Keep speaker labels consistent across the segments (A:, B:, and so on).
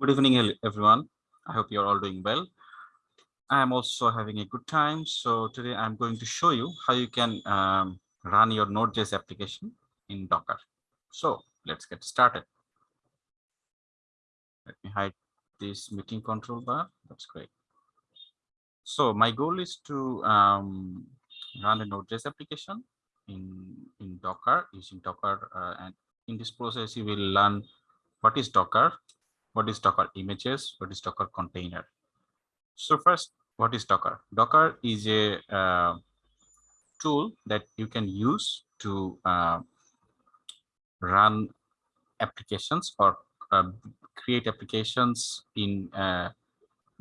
A: Good evening, everyone. I hope you're all doing well. I am also having a good time. So today I'm going to show you how you can um, run your Node.js application in Docker. So let's get started. Let me hide this meeting control bar. That's great. So my goal is to um, run a Node.js application in, in Docker using Docker. Uh, and in this process, you will learn what is Docker, what is Docker images, what is Docker container. So first, what is Docker? Docker is a uh, tool that you can use to uh, run applications or uh, create applications in uh,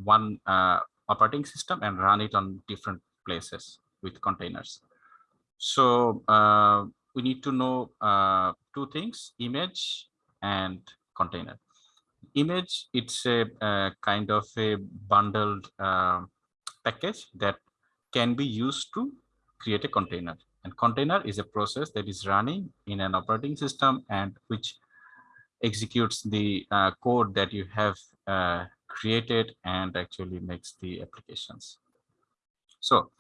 A: one uh, operating system and run it on different places with containers. So uh, we need to know two things, image and container. Image, it's a kind of a bundled uh, package that can be used to create a container. And container is a process that is running in an operating system and which executes the uh, code that you have uh, created and actually makes the applications. So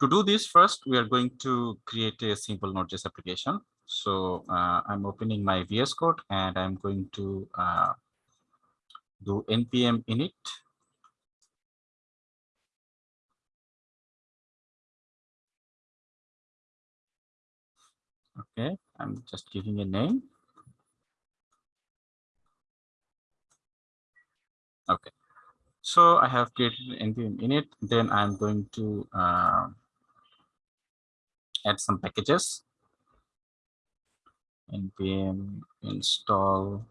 A: to do this first, we are going to create a simple Node.js application. So uh, I'm opening my VS Code and I'm going to uh, do npm init? Okay i'm just giving a name. Okay so i have created npm init then i'm going to uh, add some packages. Npm install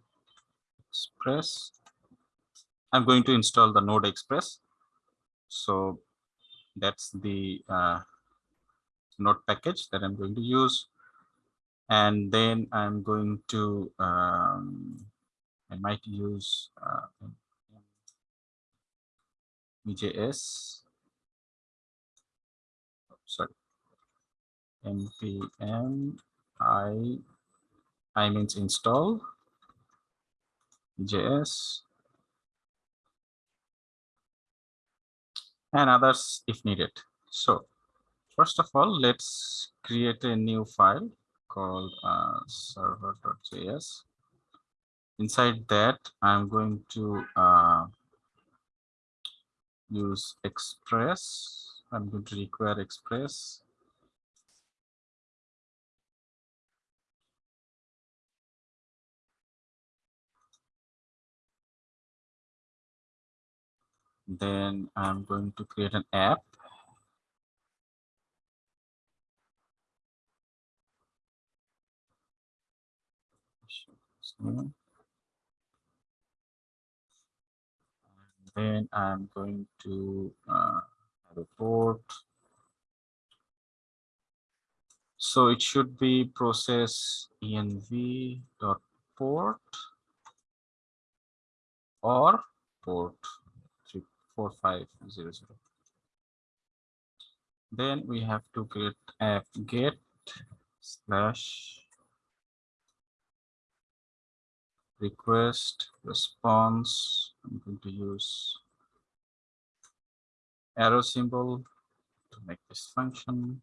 A: express I'm going to install the Node Express. So that's the uh, Node package that I'm going to use. And then I'm going to, um, I might use uh, EJS, sorry, npm i, i means install, JS, and others if needed. So first of all, let's create a new file called uh, server.js. Inside that, I'm going to uh, use Express. I'm going to require Express. Then I'm going to create an app. then I'm going to uh, report. So it should be process env dot port or port 4500. Then we have to create app get slash request response. I'm going to use arrow symbol to make this function.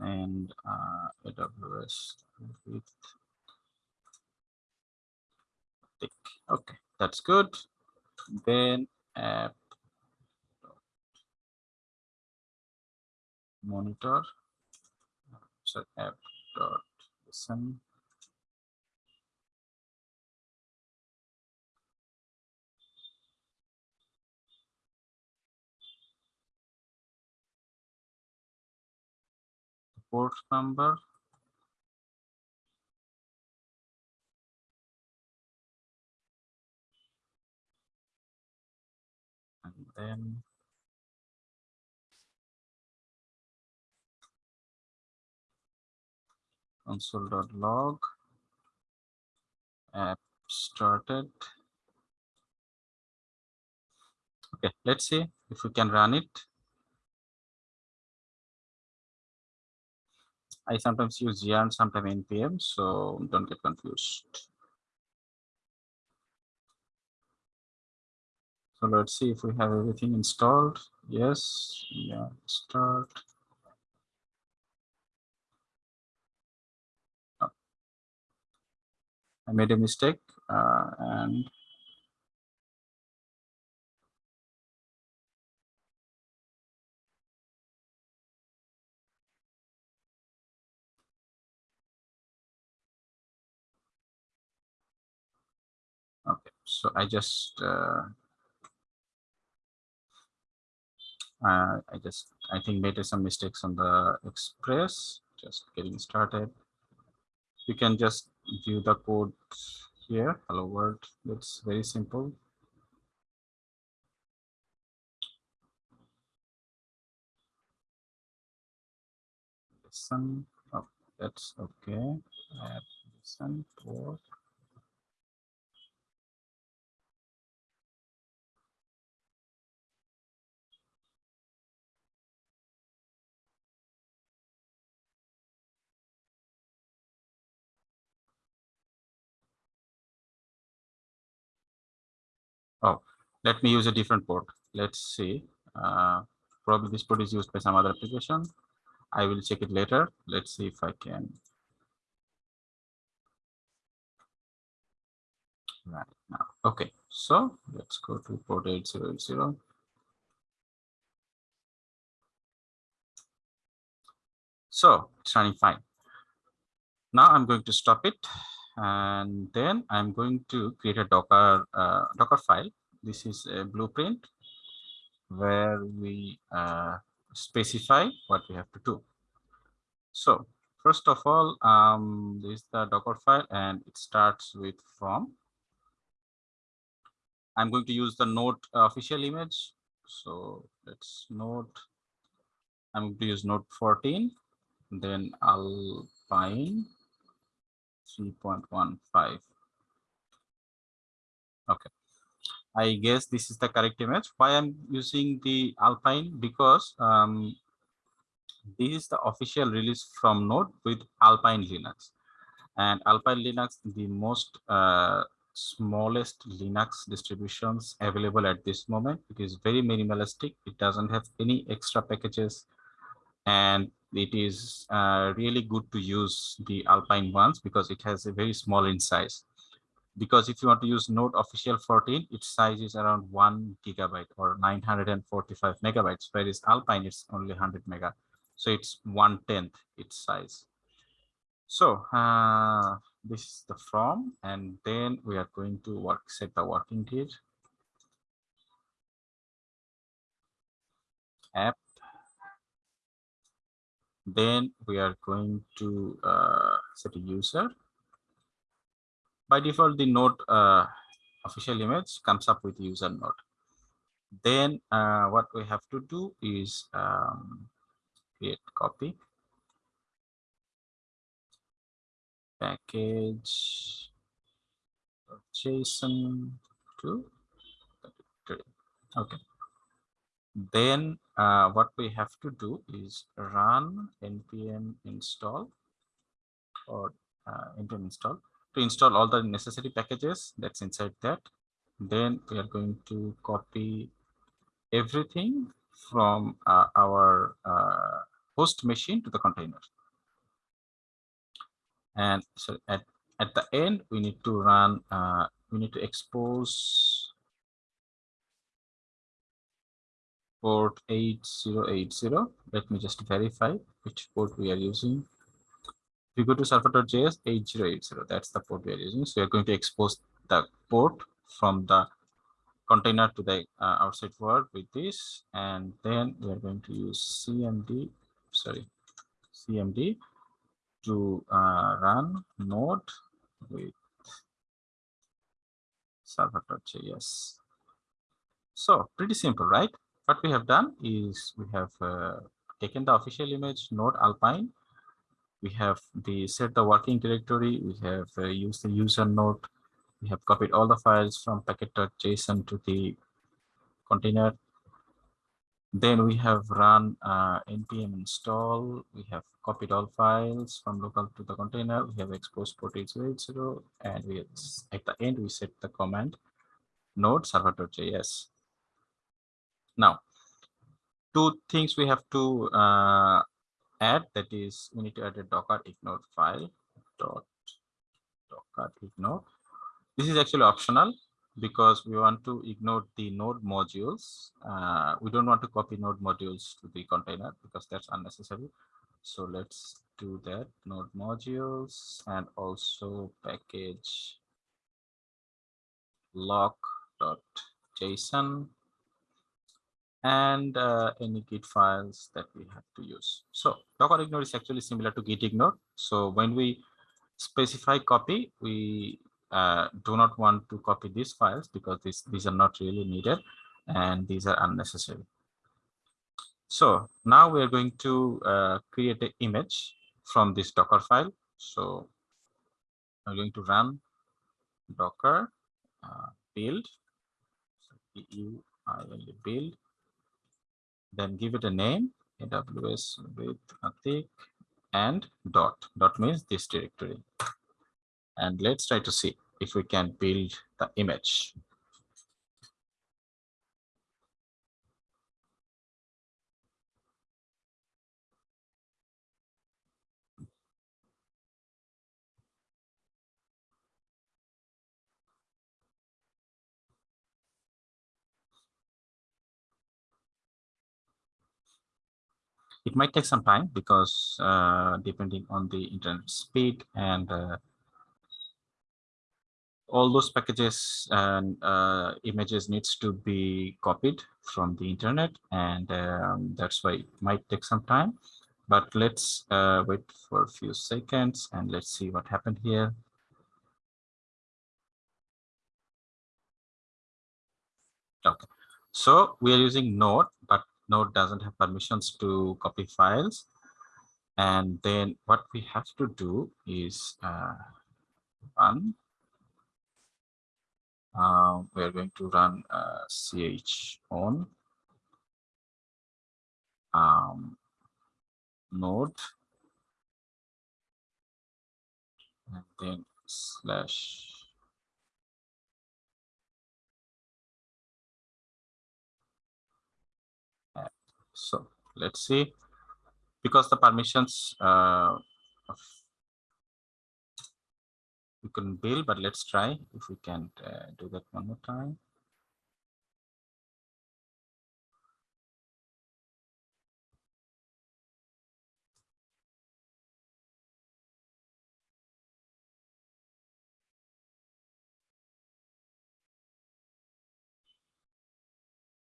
A: And uh, AWS with tick. Okay that's good. Then app monitor, so app dot listen. port number then console.log app started. Okay let's see if we can run it. I sometimes use yarn sometimes npm so don't get confused So let's see if we have everything installed. Yes, yeah, start. Oh. I made a mistake uh, and okay so i just uh, uh, i just i think made some mistakes on the express just getting started. You can just view the code here. Hello world. It's very simple. Listen. Oh, that's okay. Add listen port let me use a different port. Let's see. Uh, probably this port is used by some other application. I will check it later. Let's see if I can. Right now. Okay, so let's go to port 8080. So it's running fine. Now I'm going to stop it and then I'm going to create a Docker uh, Docker file. This is a blueprint where we uh, specify what we have to do. So first of all, um, this is the Docker file and it starts with from. I'm going to use the node official image. So let's node. I'm going to use node 14, then Alpine 3.15. Okay. I guess this is the correct image. Why I'm using the Alpine? Because um, this is the official release from Node with Alpine Linux. And Alpine Linux, the most uh, smallest Linux distributions available at this moment. It is very minimalistic. It doesn't have any extra packages and it is uh, really good to use the Alpine ones because it has a very small in size. Because if you want to use Node official 14, its size is around one gigabyte or 945 megabytes, whereas Alpine is only 100 mega. So it's one tenth its size. So uh, this is the from, and then we are going to work set the working dir app then we are going to uh, set a user. By default, the node uh, official image comes up with user node. Then uh, what we have to do is um, create copy. Package JSON to okay. Then uh, what we have to do is run npm install or uh, npm install to install all the necessary packages that's inside that then we are going to copy everything from uh, our uh, host machine to the container and so at at the end we need to run uh, we need to expose port 8080. Let me just verify which port we are using. You go to server.js 8080, that's the port we are using. So we are going to expose the port from the container to the uh, outside world with this. And then we are going to use CMD, sorry, CMD to uh, run node with server.js. So pretty simple, right? what we have done is we have uh, taken the official image node alpine we have the set the working directory we have uh, used the user node we have copied all the files from package.json to the container. Then we have run uh, npm install we have copied all files from local to the container we have exposed port 8080 and we at the end we set the command node server.js Now, two things we have to uh, add that is we need to add a docker ignore file dot docker ignore. This is actually optional because we want to ignore the node modules. Uh, we don't want to copy node modules to the container because that's unnecessary. So let's do that node modules and also package lock.json and uh, any git files that we have to use. So docker ignore is actually similar to git ignore. So when we specify copy, we uh, do not want to copy these files because these, these are not really needed and these are unnecessary. So now we are going to uh, create an image from this Docker file. So I'm going to run Docker uh, build, build, then give it a name, AWS with Atik and dot. Dot means this directory. And let's try to see if we can build the image. It might take some time because uh, depending on the internet speed and uh, all those packages and uh, images needs to be copied from the internet and um, that's why it might take some time. But let's uh, wait for a few seconds and let's see what happened here. Okay. So we are using node but node doesn't have permissions to copy files. And then what we have to do is uh, run uh, we are going to run uh, ch on um, node. And then slash let's see because the permissions uh, we couldn't build, but let's try if we can uh, do that one more time.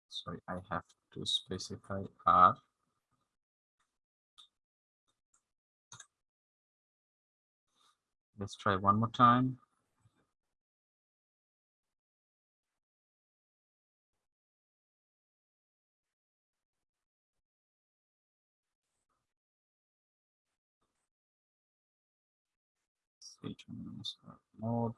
A: Sorry, I have to specify R. Let's try one more time. Mode.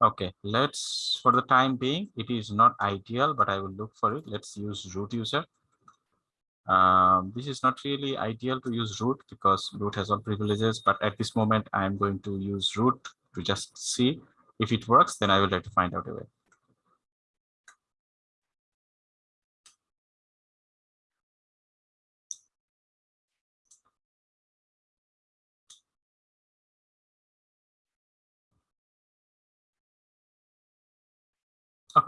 A: Okay, let's, for the time being, it is not ideal, but I will look for it. Let's use root user. Um, this is not really ideal to use root because root has all privileges, but at this moment, I'm going to use root to just see if it works, then I will try to find out a way.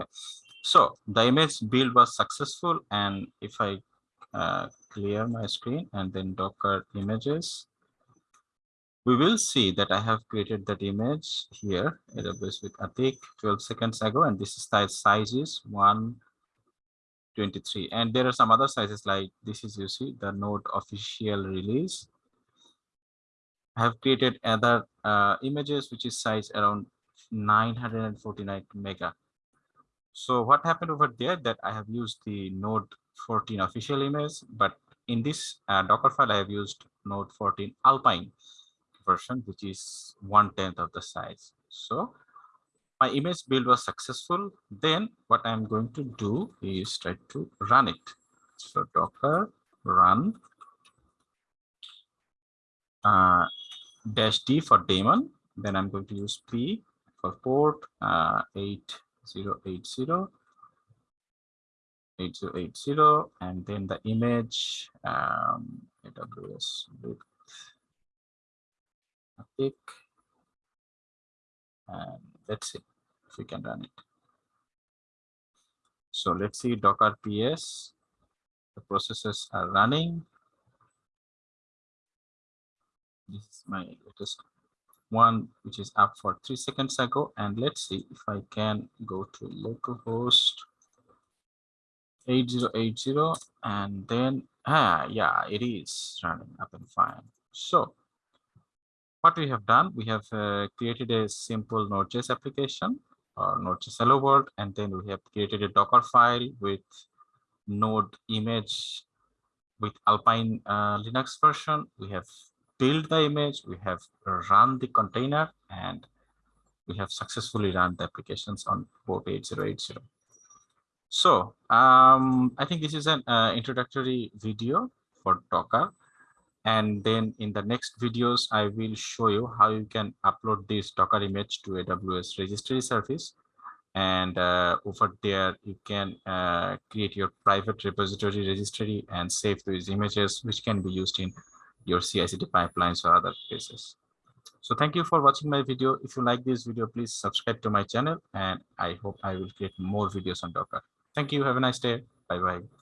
A: Okay, so the image build was successful. And if I uh, clear my screen and then Docker images, we will see that I have created that image here, AWS with Atik 12 seconds ago, and this size size is 123. And there are some other sizes like this is you see the node official release. I have created other uh, images which is size around 949 mega so what happened over there that I have used the node 14 official image, but in this uh, Docker file, I have used node 14 Alpine version, which is one tenth of the size. So my image build was successful, then what I'm going to do is try to run it. So Docker run uh, dash D for daemon. Then I'm going to use P for port uh, 8080 8080 and then the image um, AWS with a pick and let's see if we can run it. So let's see Docker PS. The processes are running. This is my latest one, which is up for three seconds ago. And let's see if I can go to localhost 8080 and then ah yeah it is running up and fine. So what we have done we have uh, created a simple node.js application or node.js hello world. And then we have created a docker file with node image with alpine uh, linux version. We have built the image we have run the container and we have successfully run the applications on port 8080 so um, I think this is an uh, introductory video for Docker. And then in the next videos, I will show you how you can upload this Docker image to AWS registry service. And uh, over there, you can uh, create your private repository registry and save those images, which can be used in your CI/CD pipelines or other places. So thank you for watching my video. If you like this video, please subscribe to my channel and I hope I will create more videos on Docker. Thank you. Have a nice day. Bye bye.